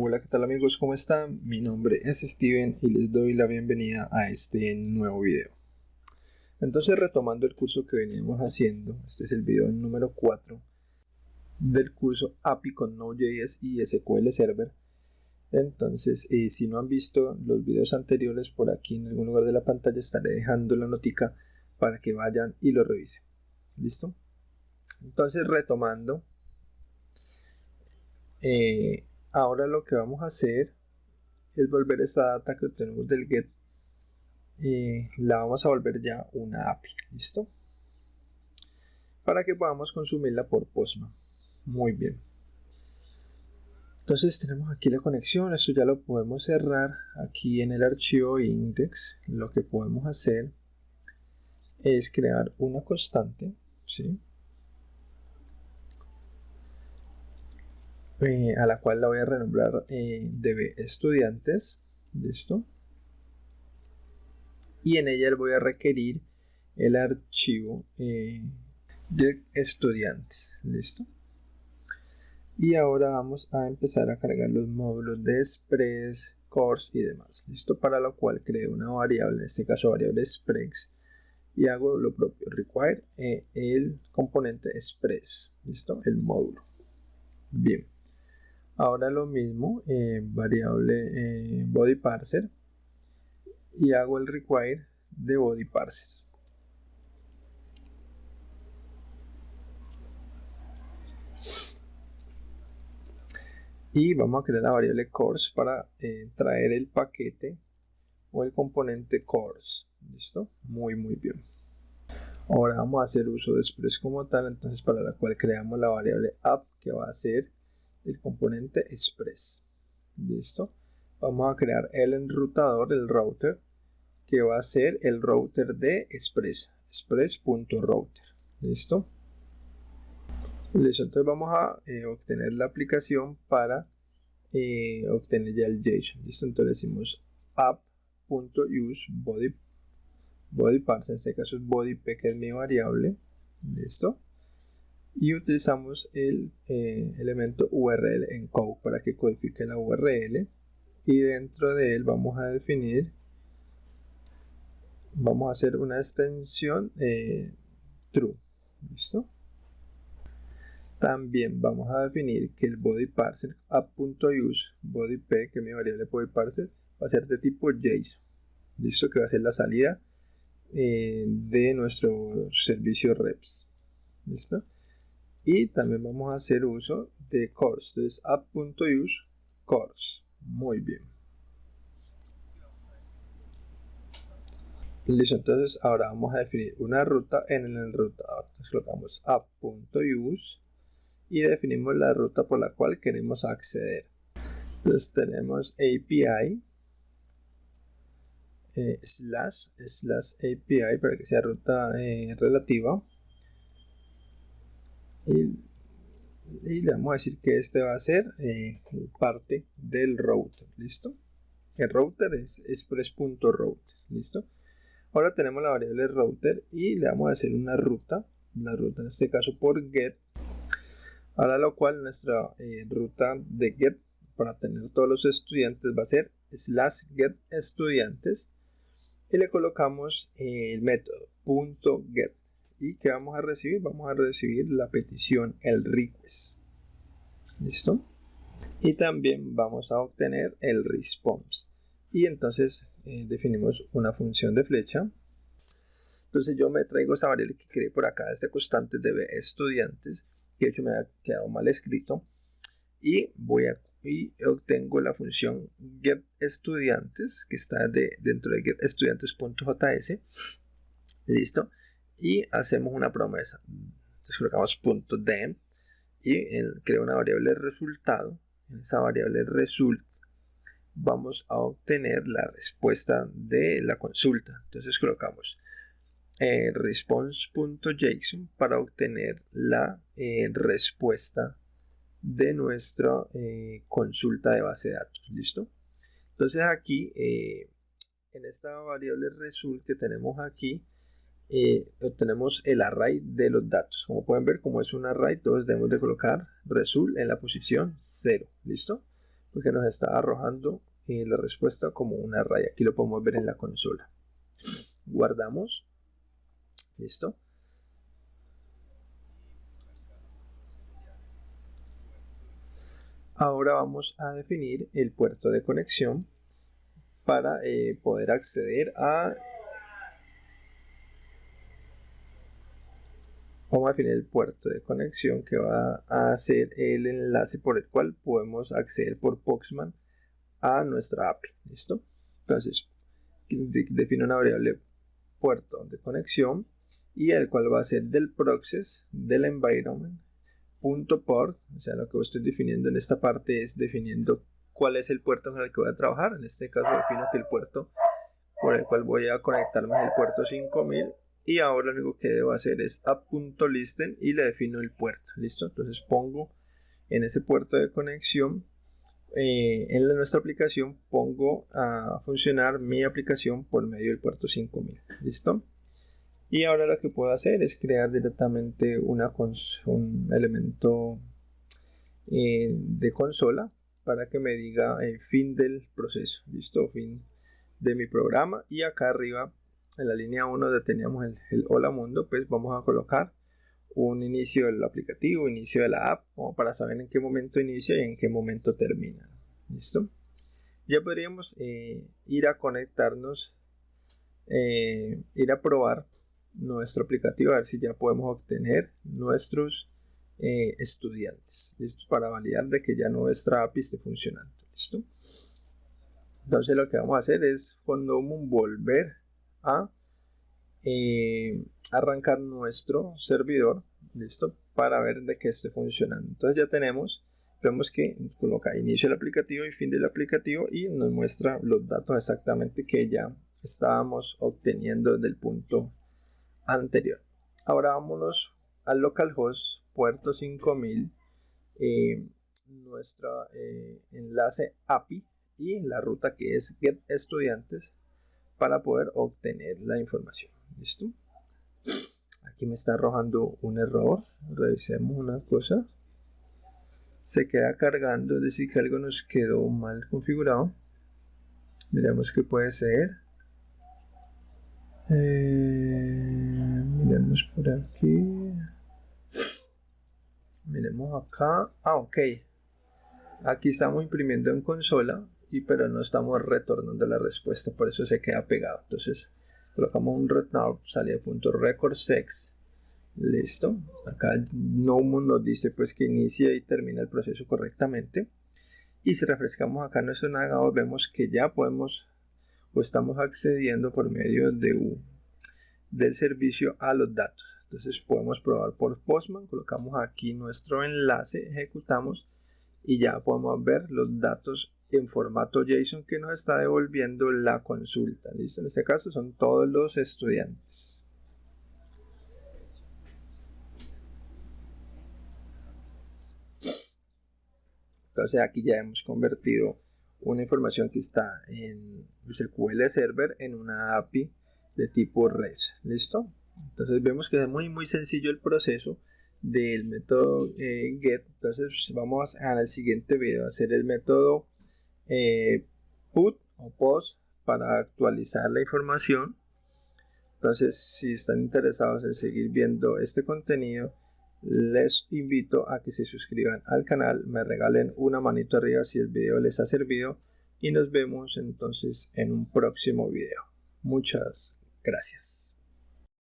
Hola, ¿qué tal amigos? ¿Cómo están? Mi nombre es Steven y les doy la bienvenida a este nuevo video. Entonces, retomando el curso que veníamos haciendo, este es el video número 4 del curso API con Node.js y SQL Server. Entonces, eh, si no han visto los videos anteriores, por aquí en algún lugar de la pantalla estaré dejando la notica para que vayan y lo revisen. ¿Listo? Entonces, retomando, eh, ahora lo que vamos a hacer es volver esta data que obtenemos del get y la vamos a volver ya una API listo para que podamos consumirla por Postman. Muy bien. Entonces tenemos aquí la conexión. Esto ya lo podemos cerrar aquí en el archivo index. Lo que podemos hacer es crear una constante ¿sí? Eh, a la cual la voy a renombrar eh, db estudiantes listo y en ella voy a requerir el archivo eh, de estudiantes listo y ahora vamos a empezar a cargar los módulos de express course y demás listo para lo cual creo una variable en este caso variable express y hago lo propio require el componente express listo el módulo. Bien ahora lo mismo eh, variable eh, body parser. Y hago el require de body parser. Y vamos a crear la variable course para eh, traer el paquete o el componente course listo muy muy bien. Ahora vamos a hacer uso de express como tal entonces para la cual creamos la variable app que va a ser el componente express. Listo vamos a crear el enrutador el router que va a ser el router de express express.router listo listo entonces vamos a eh, obtener la aplicación para eh, obtener ya el JSON. Listo entonces decimos app.use body body parts en este caso es body p que es mi variable. Listo y utilizamos el eh, elemento URL en code para que codifique la URL y dentro de él vamos a definir vamos a hacer una extensión eh, true. Listo también vamos a definir que el body parser app.use body p que es mi variable body parser va a ser de tipo JSON listo que va a ser la salida eh, de nuestro servicio reps. Listo y también vamos a hacer uso de course entonces app.use course muy bien. Listo entonces ahora vamos a definir una ruta en el enrutador entonces colocamos app.use y definimos la ruta por la cual queremos acceder. Entonces tenemos API eh, slash slash API para que sea ruta eh, relativa y, le vamos a decir que este va a ser eh, parte del router listo el router es express.router listo ahora tenemos la variable router y le vamos a hacer una ruta la ruta en este caso por get ahora lo cual nuestra eh, ruta de get para tener todos los estudiantes va a ser slash get estudiantes y le colocamos el método punto get y que vamos a recibir vamos a recibir la petición el request. Listo y también vamos a obtener el response. Y entonces eh, definimos una función de flecha. Entonces yo me traigo esta variable que creé por acá este constante de estudiantes que de hecho me ha quedado mal escrito. Y voy a y obtengo la función get estudiantes que está de, dentro de get estudiantes.js listo y hacemos una promesa. Entonces colocamos punto .dem y crea una variable resultado. En esa variable result vamos a obtener la respuesta de la consulta. Entonces colocamos eh, response.json para obtener la eh, respuesta de nuestra eh, consulta de base de datos. ¿Listo? Entonces aquí en esta variable result que tenemos aquí eh, obtenemos el array de los datos. Como pueden ver, como es un array, todos debemos de colocar result en la posición 0. ¿Listo? porque nos está arrojando eh, la respuesta como una raya. Aquí lo podemos ver en la consola. Guardamos. Listo. Ahora vamos a definir el puerto de conexión para eh, poder acceder a vamos a definir el puerto de conexión que va a ser el enlace por el cual podemos acceder por Postman a nuestra API listo entonces defino una variable puerto de conexión y el cual va a ser del process del environment punto o sea lo que estoy definiendo en esta parte es definiendo cuál es el puerto en el que voy a trabajar. En este caso defino que el puerto por el cual voy a conectarme es el puerto 5000 y ahora lo único que debo hacer es app.listen y le defino el puerto. ¿Listo? Entonces pongo en ese puerto de conexión eh, en nuestra aplicación pongo a funcionar mi aplicación por medio del puerto 5000. ¿Listo? Y ahora lo que puedo hacer es crear directamente un elemento eh, de consola para que me diga el fin del proceso, listo, fin de mi programa y acá arriba en la línea 1 donde teníamos el, hola mundo, pues vamos a colocar un inicio del aplicativo, inicio de la app, como para saber en qué momento inicia y en qué momento termina. ¿Listo? Ya podríamos eh, ir a conectarnos, eh, ir a probar nuestro aplicativo, a ver si ya podemos obtener nuestros eh, estudiantes. ¿Listo? Para validar de que ya nuestra API esté funcionando. ¿Listo? Entonces lo que vamos a hacer es cuando volver a eh, arrancar nuestro servidor. ¿Listo? Para ver de que esté funcionando. Entonces ya tenemos vemos que coloca inicio del aplicativo y fin del aplicativo y nos muestra los datos exactamente que ya estábamos obteniendo del punto anterior. Ahora vámonos al localhost puerto 5000 eh, nuestro eh, enlace API y la ruta que es get estudiantes para poder obtener la información. Listo aquí me está arrojando un error. Revisemos una cosa. Se queda cargando es decir que algo nos quedó mal configurado. Miremos qué puede ser. Eh, miremos por aquí. Miremos acá. Ah ok. Aquí estamos imprimiendo en consola y pero no estamos retornando la respuesta por eso se queda pegado. Entonces colocamos un return salida punto record sex listo. Acá no nos dice pues que inicia y termina el proceso correctamente. Y si refrescamos acá nuestro navegador vemos que ya podemos o estamos accediendo por medio de del servicio a los datos. Entonces podemos probar por Postman, colocamos aquí nuestro enlace, ejecutamos y ya podemos ver los datos en formato JSON que nos está devolviendo la consulta. ¿Listo? En este caso son todos los estudiantes. Entonces aquí ya hemos convertido una información que está en SQL Server en una API de tipo REST. ¿Listo? Entonces vemos que es muy muy sencillo el proceso del método eh, get. Entonces vamos al siguiente video a hacer el método eh, put o post para actualizar la información. Entonces si están interesados en seguir viendo este contenido, les invito a que se suscriban al canal, me regalen una manito arriba si el video les ha servido y nos vemos entonces en un próximo video. Muchas gracias.